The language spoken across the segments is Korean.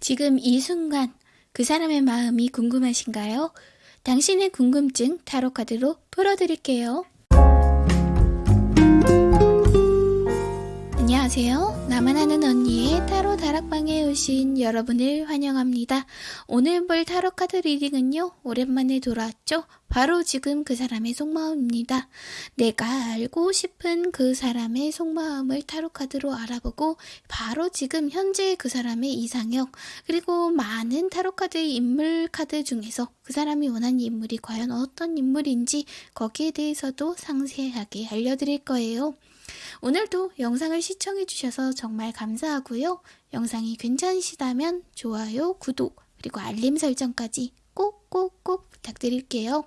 지금 이 순간 그 사람의 마음이 궁금하신가요? 당신의 궁금증 타로 카드로 풀어드릴게요. 안녕하세요. 나만 아는 언니의 타로 다락방에 오신 여러분을 환영합니다. 오늘 볼 타로 카드 reading은요, 오랜만에 돌아왔죠? 바로 지금 그 사람의 속마음입니다. 내가 알고 싶은 그 사람의 속마음을 타로 카드로 알아보고, 바로 지금 현재 그 사람의 이상형, 그리고 많은 타로 카드의 인물 카드 중에서 그 사람이 원하는 인물이 과연 어떤 인물인지 거기에 대해서도 상세하게 알려드릴 거예요. 오늘도 영상을 시청해주셔서 정말 감사하고요. 영상이 괜찮으시다면 좋아요, 구독, 그리고 알림 설정까지 꼭꼭꼭 부탁드릴게요.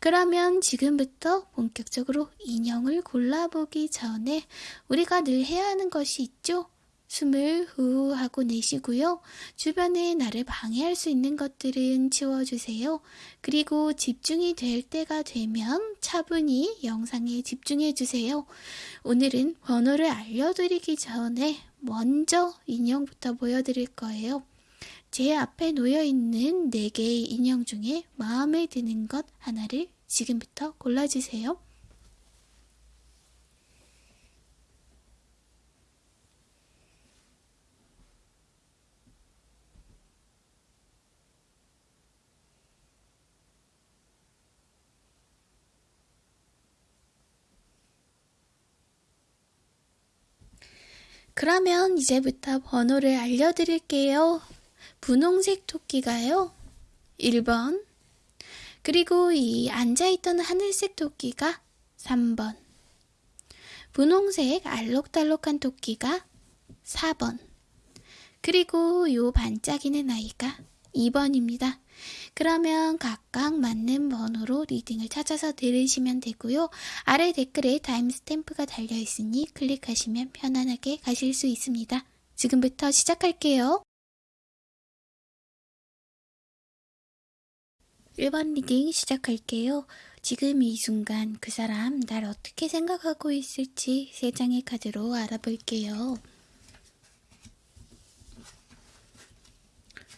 그러면 지금부터 본격적으로 인형을 골라보기 전에 우리가 늘 해야 하는 것이 있죠? 숨을 후 하고 내쉬고요. 주변에 나를 방해할 수 있는 것들은 치워주세요. 그리고 집중이 될 때가 되면 차분히 영상에 집중해주세요. 오늘은 번호를 알려드리기 전에 먼저 인형부터 보여드릴 거예요. 제 앞에 놓여있는 4개의 인형 중에 마음에 드는 것 하나를 지금부터 골라주세요. 그러면 이제부터 번호를 알려드릴게요. 분홍색 토끼가요. 1번. 그리고 이 앉아있던 하늘색 토끼가 3번. 분홍색 알록달록한 토끼가 4번. 그리고 요 반짝이는 아이가 2번입니다. 그러면 각각 맞는 번호로 리딩을 찾아서 들으시면 되고요. 아래 댓글에 timestamp가 달려 있으니 클릭하시면 편안하게 가실 수 있습니다. 지금부터 시작할게요. 1번 reading 시작할게요. 지금 이 순간 그 사람 날 어떻게 생각하고 있을지 세 장의 카드로 알아볼게요.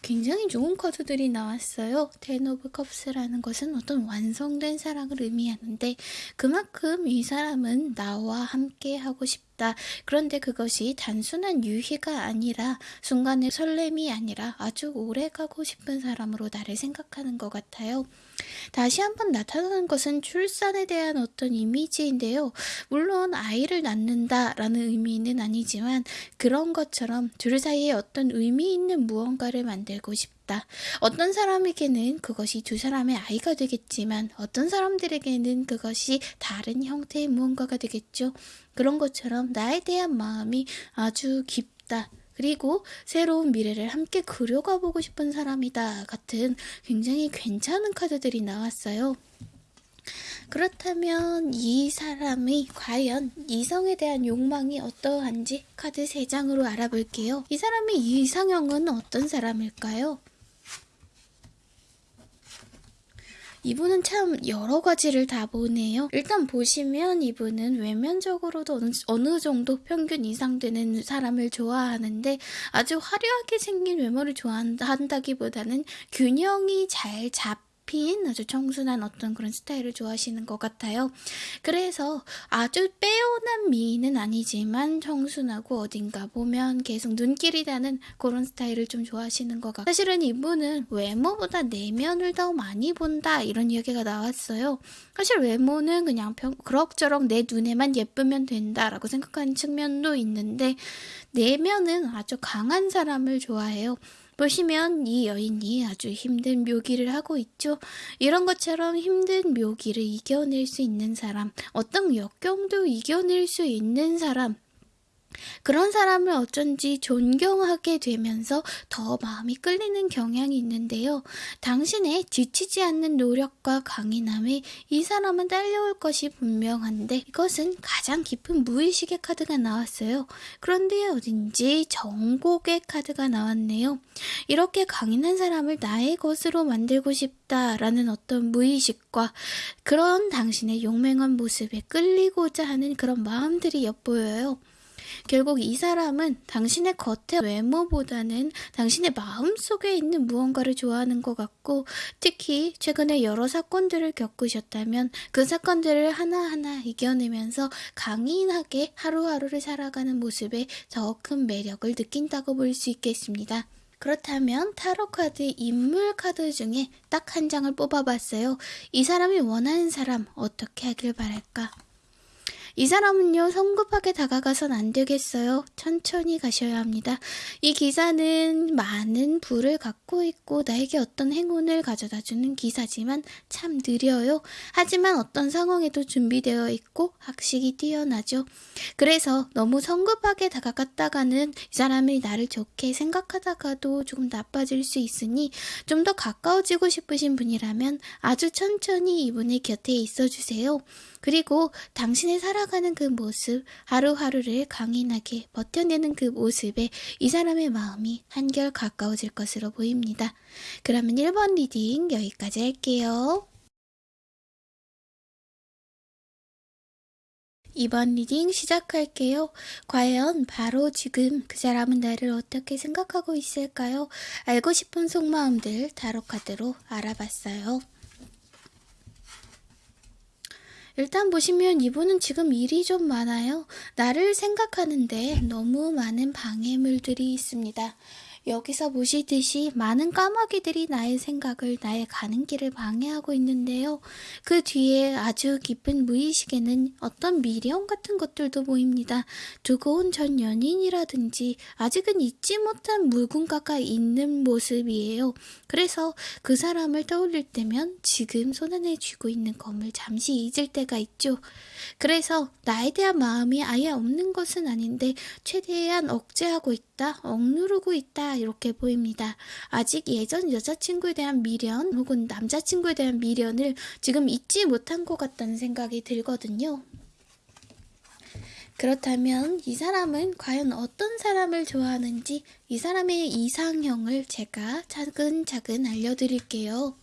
굉장히 좋은 카드들이 나왔어요. Ten of Cups라는 것은 어떤 완성된 사랑을 의미하는데 그만큼 이 사람은 나와 함께 하고 싶 다. 그런데 그것이 단순한 유희가 아니라 순간의 설렘이 아니라 아주 오래 가고 싶은 사람으로 나를 생각하는 것 같아요. 다시 한번 나타나는 것은 출산에 대한 어떤 이미지인데요. 물론 아이를 낳는다라는 의미는 아니지만 그런 것처럼 둘 사이에 어떤 의미 있는 무언가를 만들고 싶다. 어떤 사람에게는 그것이 두 사람의 아이가 되겠지만 어떤 사람들에게는 그것이 다른 형태의 무언가가 되겠죠. 그런 것처럼 나에 대한 마음이 아주 깊다. 그리고 새로운 미래를 함께 그려가 보고 싶은 사람이다 같은 굉장히 괜찮은 카드들이 나왔어요. 그렇다면 이 사람이 과연 이성에 대한 욕망이 어떠한지 카드 3장으로 알아볼게요. 이 사람의 이상형은 어떤 사람일까요? 이분은 참 여러 가지를 다 보네요. 일단 보시면 이분은 외면적으로도 어느, 어느 정도 평균 이상 되는 사람을 좋아하는데 아주 화려하게 생긴 외모를 좋아한다기보다는 균형이 잘 잡. 핀 아주 청순한 어떤 그런 스타일을 좋아하시는 것 같아요. 그래서 아주 빼어난 미인은 아니지만 청순하고 어딘가 보면 계속 눈길이 가는 그런 스타일을 좀 좋아하시는 것 같아요. 사실은 이분은 외모보다 내면을 더 많이 본다 이런 이야기가 나왔어요. 사실 외모는 그냥 평, 그럭저럭 내 눈에만 예쁘면 된다라고 생각하는 측면도 있는데 내면은 아주 강한 사람을 좋아해요. 보시면 이 여인이 아주 힘든 묘기를 하고 있죠. 이런 것처럼 힘든 묘기를 이겨낼 수 있는 사람, 어떤 역경도 이겨낼 수 있는 사람, 그런 사람을 어쩐지 존경하게 되면서 더 마음이 끌리는 경향이 있는데요. 당신의 지치지 않는 노력과 강인함에 이 사람은 딸려올 것이 분명한데 이것은 가장 깊은 무의식의 카드가 나왔어요. 그런데 어딘지 정곡의 카드가 나왔네요. 이렇게 강인한 사람을 나의 것으로 만들고 싶다라는 어떤 무의식과 그런 당신의 용맹한 모습에 끌리고자 하는 그런 마음들이 엿보여요. 결국 이 사람은 당신의 겉의 외모보다는 당신의 마음 속에 있는 무언가를 좋아하는 것 같고 특히 최근에 여러 사건들을 겪으셨다면 그 사건들을 하나하나 이겨내면서 강인하게 하루하루를 살아가는 모습에 더 큰 매력을 느낀다고 볼 수 있겠습니다. 그렇다면 타로 카드 인물 카드 중에 딱 한 장을 뽑아봤어요. 이 사람이 원하는 사람 어떻게 하길 바랄까? 이 사람은요, 성급하게 다가가선 안 되겠어요. 천천히 가셔야 합니다. 이 기사는 많은 부를 갖고 있고 나에게 어떤 행운을 가져다 주는 기사지만 참 느려요. 하지만 어떤 상황에도 준비되어 있고 학식이 뛰어나죠. 그래서 너무 성급하게 다가갔다가는 이 사람이 나를 좋게 생각하다가도 조금 나빠질 수 있으니 좀 더 가까워지고 싶으신 분이라면 아주 천천히 이분의 곁에 있어 주세요. 그리고 당신의 살아 가는 그 모습, 하루하루를 강인하게 버텨내는 그 모습에 이 사람의 마음이 한결 가까워질 것으로 보입니다. 그러면 1번 reading 여기까지 할게요. 2번 reading 시작할게요. 과연 바로 지금 그 사람은 나를 어떻게 생각하고 있을까요? 알고 싶은 속마음들 타로 카드로 알아봤어요. 일단 보시면 이분은 지금 일이 좀 많아요. 나를 생각하는데 너무 많은 방해물들이 있습니다. 여기서 보시듯이 많은 까마귀들이 나의 생각을, 나의 가는 길을 방해하고 있는데요. 그 뒤에 아주 깊은 무의식에는 어떤 미련 같은 것들도 보입니다. 두고 온 전 연인이라든지 아직은 잊지 못한 물군가가 있는 모습이에요. 그래서 그 사람을 떠올릴 때면 지금 손안에 쥐고 있는 검을 잠시 잊을 때가 있죠. 그래서 나에 대한 마음이 아예 없는 것은 아닌데 최대한 억제하고 있다, 억누르고 있다 이렇게 보입니다. 아직 예전 여자친구에 대한 미련 혹은 남자친구에 대한 미련을 지금 잊지 못한 것 같다는 생각이 들거든요. 그렇다면 이 사람은 과연 어떤 사람을 좋아하는지 이 사람의 이상형을 제가 차근차근 알려드릴게요.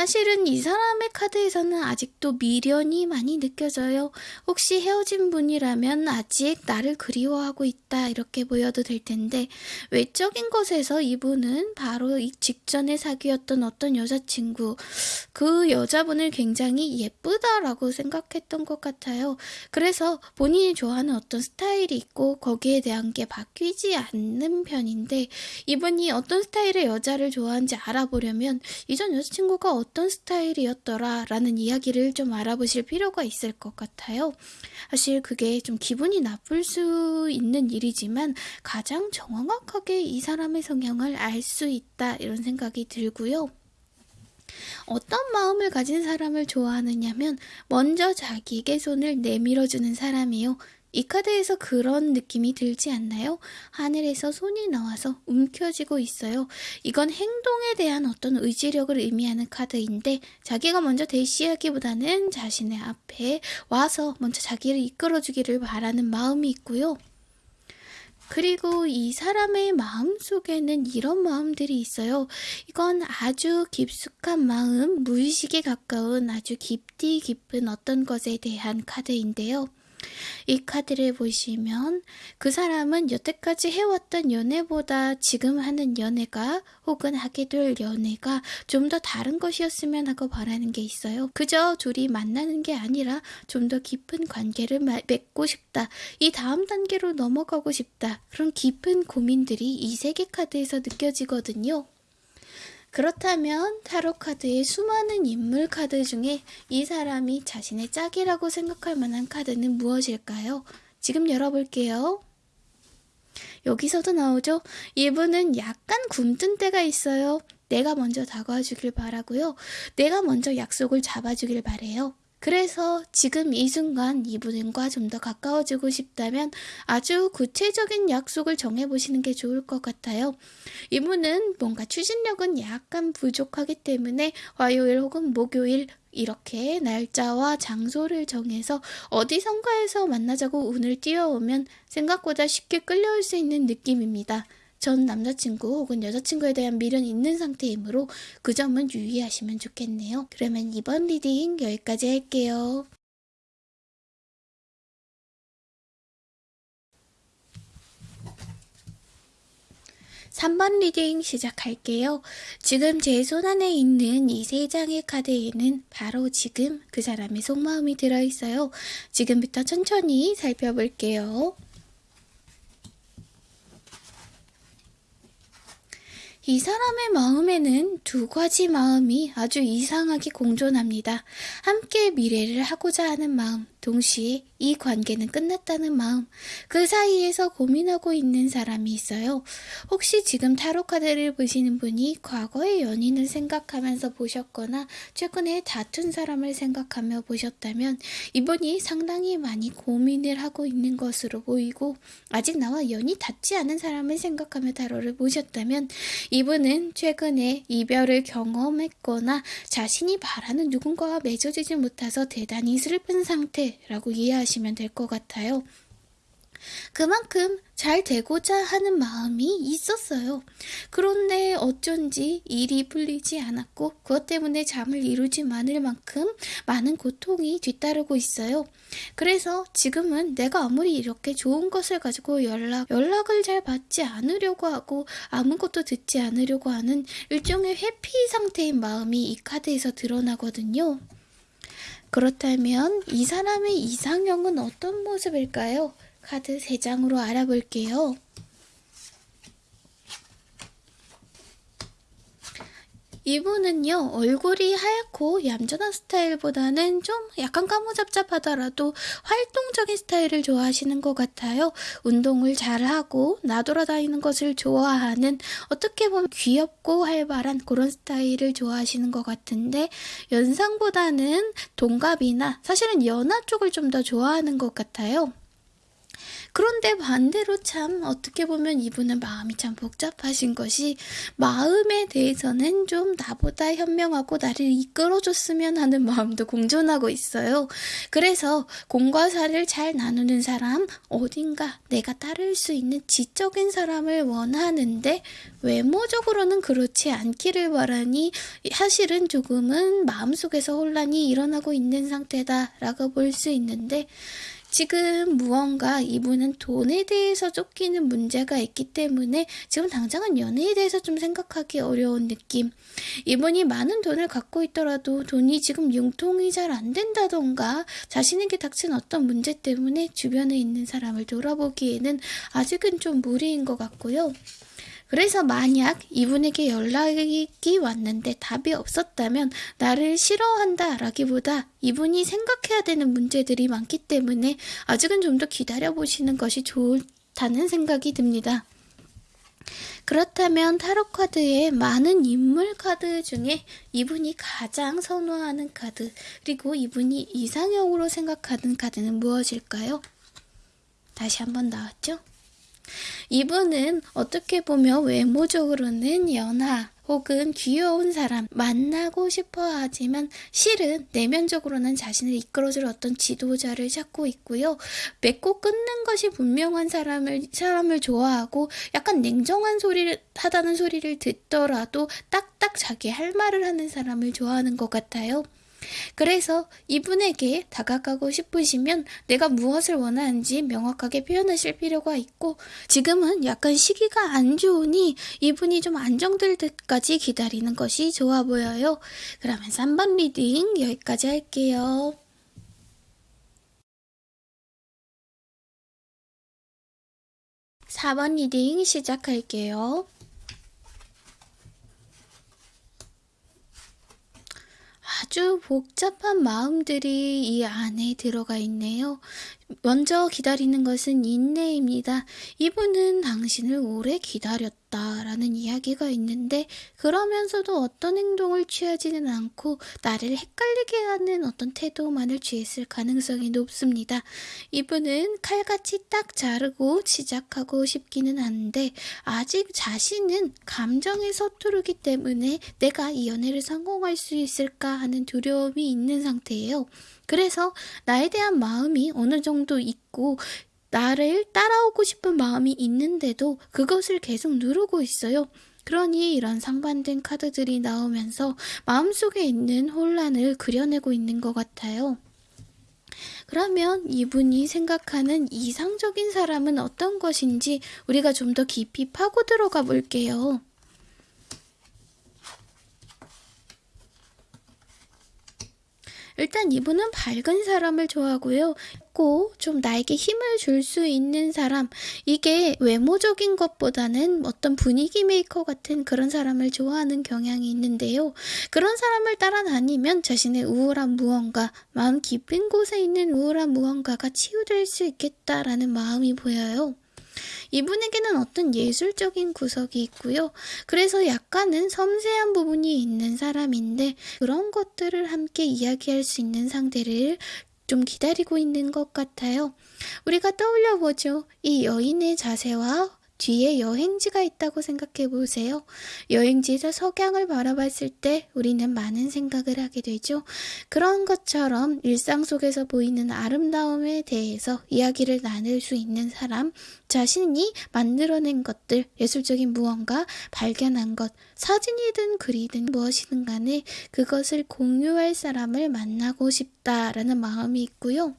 사실은 이 사람의 카드에서는 아직도 미련이 많이 느껴져요. 혹시 헤어진 분이라면 아직 나를 그리워하고 있다 이렇게 보여도 될 텐데 외적인 것에서 이분은 바로 이 직전에 사귀었던 어떤 여자친구 그 여자분을 굉장히 예쁘다라고 생각했던 것 같아요. 그래서 본인이 좋아하는 어떤 스타일이 있고 거기에 대한 게 바뀌지 않는 편인데 이분이 어떤 스타일의 여자를 좋아하는지 알아보려면 이전 여자친구가 어떤 스타일이었더라 라는 이야기를 좀 알아보실 필요가 있을 것 같아요. 사실 그게 좀 기분이 나쁠 수 있는 일이지만 가장 정확하게 이 사람의 성향을 알 수 있다 이런 생각이 들고요. 어떤 마음을 가진 사람을 좋아하느냐면 먼저 자기에게 손을 내밀어주는 사람이요. 이 카드에서 그런 느낌이 들지 않나요? 하늘에서 손이 나와서 움켜쥐고 있어요. 이건 행동에 대한 어떤 의지력을 의미하는 카드인데 자기가 먼저 대시하기보다는 자신의 앞에 와서 먼저 자기를 이끌어주기를 바라는 마음이 있고요. 그리고 이 사람의 마음 속에는 이런 마음들이 있어요. 이건 아주 깊숙한 마음, 무의식에 가까운 아주 깊디 깊은 어떤 것에 대한 카드인데요. 이 카드를 보시면 그 사람은 여태까지 해왔던 연애보다 지금 하는 연애가 혹은 하게 될 연애가 좀 더 다른 것이었으면 하고 바라는 게 있어요. 그저 둘이 만나는 게 아니라 좀 더 깊은 관계를 맺고 싶다. 이 다음 단계로 넘어가고 싶다. 그런 깊은 고민들이 이 세 개 카드에서 느껴지거든요. 그렇다면 타로 카드의 수많은 인물 카드 중에 이 사람이 자신의 짝이라고 생각할 만한 카드는 무엇일까요? 지금 열어볼게요. 여기서도 나오죠? 이분은 약간 굼뜬 때가 있어요. 내가 먼저 다가와 주길 바라고요. 내가 먼저 약속을 잡아주길 바래요. 그래서 지금 이 순간 이분과 좀 더 가까워지고 싶다면 아주 구체적인 약속을 정해보시는 게 좋을 것 같아요. 이분은 뭔가 추진력은 약간 부족하기 때문에 화요일 혹은 목요일 이렇게 날짜와 장소를 정해서 어디선가에서 만나자고 운을 띄워오면 생각보다 쉽게 끌려올 수 있는 느낌입니다. 전 남자친구 혹은 여자친구에 대한 미련이 있는 상태이므로 그 점은 유의하시면 좋겠네요. 그러면 2번 reading 여기까지 할게요. 3번 reading 시작할게요. 지금 제 손안에 있는 이 세 장의 카드에는 바로 지금 그 사람의 속마음이 들어있어요. 지금부터 천천히 살펴볼게요. 이 사람의 마음에는 두 가지 마음이 아주 이상하게 공존합니다. 함께 미래를 하고자 하는 마음, 동시에 이 관계는 끝났다는 마음, 그 사이에서 고민하고 있는 사람이 있어요. 혹시 지금 타로 카드를 보시는 분이 과거의 연인을 생각하면서 보셨거나 최근에 다툰 사람을 생각하며 보셨다면 이분이 상당히 많이 고민을 하고 있는 것으로 보이고 아직 나와 연이 닿지 않은 사람을 생각하며 타로를 보셨다면 이분은 최근에 이별을 경험했거나 자신이 바라는 누군가와 맺어지지 못해서 대단히 슬픈 상태 라고 이해하시면 될 것 같아요. 그만큼 잘 되고자 하는 마음이 있었어요. 그런데 어쩐지 일이 풀리지 않았고 그것 때문에 잠을 이루지 않을 만큼 많은 고통이 뒤따르고 있어요. 그래서 지금은 내가 아무리 이렇게 좋은 것을 가지고 연락, 연락을 잘 받지 않으려고 하고 아무것도 듣지 않으려고 하는 일종의 회피 상태인 마음이 이 카드에서 드러나거든요. 그렇다면 이 사람의 이상형은 어떤 모습일까요? 카드 3장으로 알아볼게요. 이분은요, 얼굴이 하얗고 얌전한 스타일보다는 좀 약간 까무잡잡하더라도 활동적인 스타일을 좋아하시는 것 같아요. 운동을 잘하고 나돌아다니는 것을 좋아하는 어떻게 보면 귀엽고 활발한 그런 스타일을 좋아하시는 것 같은데 연상보다는 동갑이나 사실은 연하 쪽을 좀 더 좋아하는 것 같아요. 그런데 반대로 참 어떻게 보면 이분은 마음이 참 복잡하신 것이 마음에 대해서는 좀 나보다 현명하고 나를 이끌어줬으면 하는 마음도 공존하고 있어요. 그래서 공과 사를 잘 나누는 사람, 어딘가 내가 따를 수 있는 지적인 사람을 원하는데 외모적으로는 그렇지 않기를 바라니 사실은 조금은 마음속에서 혼란이 일어나고 있는 상태다라고 볼 수 있는데 지금 무언가 이분은 돈에 대해서 쫓기는 문제가 있기 때문에 지금 당장은 연애에 대해서 좀 생각하기 어려운 느낌. 이분이 많은 돈을 갖고 있더라도 돈이 지금 융통이 잘 안 된다던가 자신에게 닥친 어떤 문제 때문에 주변에 있는 사람을 돌아보기에는 아직은 좀 무리인 것 같고요. 그래서 만약 이분에게 연락이 왔는데 답이 없었다면 나를 싫어한다 라기보다 이분이 생각해야 되는 문제들이 많기 때문에 아직은 좀 더 기다려보시는 것이 좋다는 생각이 듭니다. 그렇다면 타로 카드의 많은 인물 카드 중에 이분이 가장 선호하는 카드 그리고 이분이 이상형으로 생각하는 카드는 무엇일까요? 다시 한번 나왔죠? 이분은 어떻게 보면 외모적으로는 연하 혹은 귀여운 사람 만나고 싶어 하지만 실은 내면적으로는 자신을 이끌어줄 어떤 지도자를 찾고 있고요. 맺고 끊는 것이 분명한 사람을 사람을 좋아하고 약간 냉정한 소리를 하다는 소리를 듣더라도 딱딱 자기 할 말을 하는 사람을 좋아하는 것 같아요. 그래서 이분에게 다가가고 싶으시면 내가 무엇을 원하는지 명확하게 표현하실 필요가 있고 지금은 약간 시기가 안 좋으니 이분이 좀 안정될 때까지 기다리는 것이 좋아 보여요. 그러면 3번 reading 여기까지 할게요. 4번 reading 시작할게요. 아주 복잡한 마음들이 이 안에 들어가 있네요. 먼저 기다리는 것은 인내입니다. 이분은 당신을 오래 기다렸다 라는 이야기가 있는데 그러면서도 어떤 행동을 취하지는 않고 나를 헷갈리게 하는 어떤 태도만을 취했을 가능성이 높습니다. 이분은 칼같이 딱 자르고 시작하고 싶기는 한데 아직 자신은 감정에 서투르기 때문에 내가 이 연애를 성공할 수 있을까 하는 두려움이 있는 상태예요. 그래서 나에 대한 마음이 어느 정도 있고 나를 따라오고 싶은 마음이 있는데도 그것을 계속 누르고 있어요. 그러니 이런 상반된 카드들이 나오면서 마음속에 있는 혼란을 그려내고 있는 것 같아요. 그러면 이분이 생각하는 이상적인 사람은 어떤 것인지 우리가 좀 더 깊이 파고 들어가 볼게요. 일단 이분은 밝은 사람을 좋아하고요. 꼭좀 나에게 힘을 줄 수 있는 사람. 이게 외모적인 것보다는 어떤 분위기 메이커 같은 그런 사람을 좋아하는 경향이 있는데요. 그런 사람을 따라다니면 자신의 우울한 무언가, 마음 깊은 곳에 있는 우울한 무언가가 치유될 수 있겠다라는 마음이 보여요. 이분에게는 어떤 예술적인 구석이 있고요. 그래서 약간은 섬세한 부분이 있는 사람인데 그런 것들을 함께 이야기할 수 있는 상대를 좀 기다리고 있는 것 같아요. 우리가 떠올려 보죠. 이 여인의 자세와 뒤에 여행지가 있다고 생각해 보세요. 여행지에서 석양을 바라봤을 때 우리는 많은 생각을 하게 되죠. 그런 것처럼 일상 속에서 보이는 아름다움에 대해서 이야기를 나눌 수 있는 사람, 자신이 만들어낸 것들, 예술적인 무언가, 발견한 것, 사진이든 글이든 무엇이든 간에 그것을 공유할 사람을 만나고 싶다라는 마음이 있고요.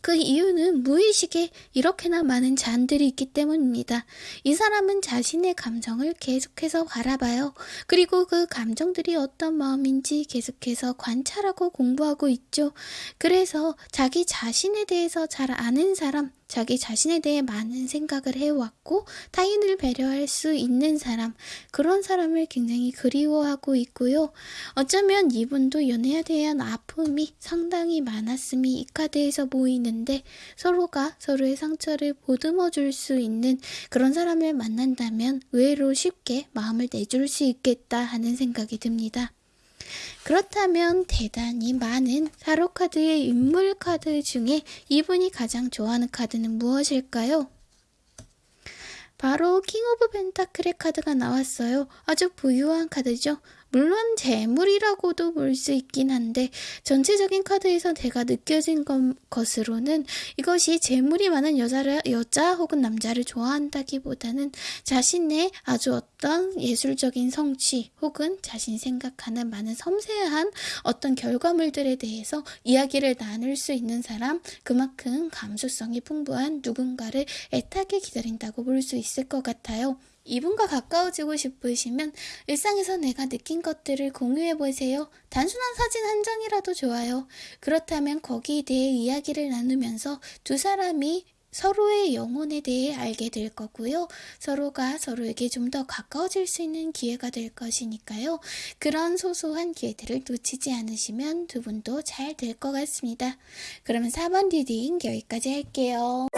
그 이유는 무의식에 이렇게나 많은 잔들이 있기 때문입니다. 이 사람은 자신의 감정을 계속해서 바라봐요. 그리고 그 감정들이 어떤 마음인지 계속해서 관찰하고 공부하고 있죠. 그래서 자기 자신에 대해서 잘 아는 사람, 자기 자신에 대해 많은 생각을 해왔고 타인을 배려할 수 있는 사람 그런 사람을 굉장히 그리워하고 있고요. 어쩌면 이분도 연애에 대한 아픔이 상당히 많았음이 이 카드에서 보이는데 서로가 서로의 상처를 보듬어 줄 수 있는 그런 사람을 만난다면 의외로 쉽게 마음을 내줄 수 있겠다 하는 생각이 듭니다. 그렇다면 대단히 많은 타로 카드의 인물 카드 중에 이분이 가장 좋아하는 카드는 무엇일까요? 바로 King of Pentacle의 카드가 나왔어요. 아주 부유한 카드죠. 물론 재물이라고도 볼 수 있긴 한데 전체적인 카드에서 제가 느껴진 것, 것으로는 이것이 재물이 많은 여자를 여자 혹은 남자를 좋아한다기보다는 자신의 아주 어떤 예술적인 성취 혹은 자신이 생각하는 많은 섬세한 어떤 결과물들에 대해서 이야기를 나눌 수 있는 사람 그만큼 감수성이 풍부한 누군가를 애타게 기다린다고 볼 수 있을 것 같아요. 이분과 가까워지고 싶으시면 일상에서 내가 느낀 것들을 공유해 보세요. 단순한 사진 한 장이라도 좋아요. 그렇다면 거기에 대해 이야기를 나누면서 두 사람이 서로의 영혼에 대해 알게 될 거고요. 서로가 서로에게 좀 더 가까워질 수 있는 기회가 될 것이니까요. 그런 소소한 기회들을 놓치지 않으시면 두 분도 잘 될 것 같습니다. 그러면 4번 리딩 여기까지 할게요.